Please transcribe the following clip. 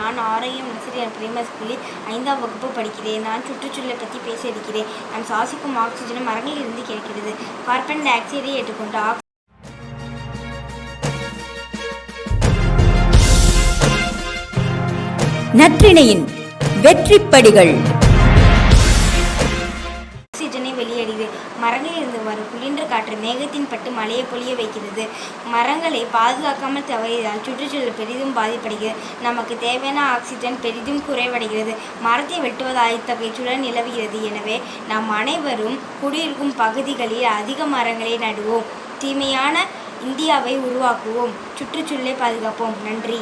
நான் ஆரோக்கியம் ஆசிரியர் பிரைமரி ஸ்கூலில் ஐந்தாம் வகுப்பு படிக்கிறேன். நான் சுற்றுச்சூழலை பற்றி பேச இருக்கிறேன் நாம் சுவாசிக்கும் ஆக்சிஜனும் மரங்களில் இருந்து கிடைக்கிறது. கார்பன் டை ஆக்சைடை ஏற்றுக்கொண்டு ஆக்சி நற்றிணையின் வெற்றிப்படிகள். மரங்களிலிருந்து மரங்களில் இருந்து வரும் குளிர்ந்த காற்று மேகத்தின் பட்டு மழையை பொழிய வைக்கிறது. மரங்களை பாதுகாக்காமல் தவறியதால் சுற்றுச்சூழல் பெரிதும் பாதிப்படைகிறது. நமக்கு தேவையான ஆக்சிஜன் பெரிதும் குறைவடைகிறது. மரத்தை வெட்டுவதால் இத்தகைய சூழல் நிலவுகிறது. எனவே நாம் அனைவரும் குடியிருக்கும் பகுதிகளில் அதிக மரங்களை நடுவோம். தூய்மையான இந்தியாவை உருவாக்குவோம். சுற்றுச்சூழலை பாதுகாப்போம். நன்றி.